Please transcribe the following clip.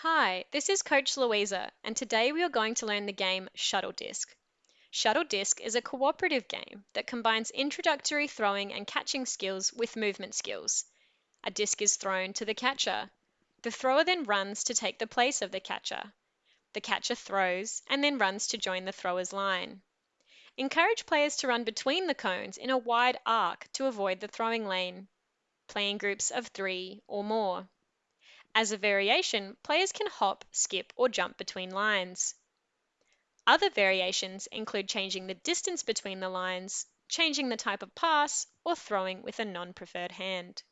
Hi, this is Coach Louisa, and today we are going to learn the game Shuttle Disc. Shuttle Disc is a cooperative game that combines introductory throwing and catching skills with movement skills. A disc is thrown to the catcher. The thrower then runs to take the place of the catcher. The catcher throws and then runs to join the thrower's line. Encourage players to run between the cones in a wide arc to avoid the throwing lane. Play in groups of three or more. As a variation, players can hop, skip, or jump between lines. Other variations include changing the distance between the lines, changing the type of pass, or throwing with a non-preferred hand.